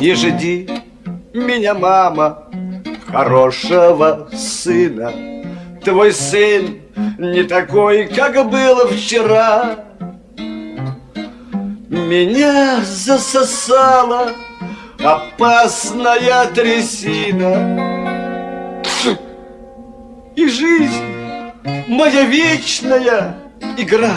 Не жди меня, мама, хорошего сына. Твой сын не такой, как было вчера. Меня засосала опасная трясина. И жизнь моя вечная игра.